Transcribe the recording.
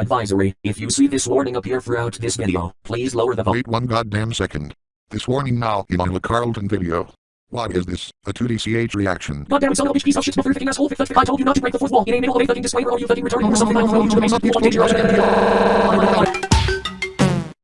Advisory, if you see this warning appear throughout this video, please lower the volume. Wait one goddamn second. This warning now in on the Carlton video. What is this? A 2DCH reaction. Goddamn son of a bitch piece of shit smother fucking asshole fifth I told you not to break the fourth wall. In a middle of a fucking disclaimer or you fucking return or something I don't know you to the base of the danger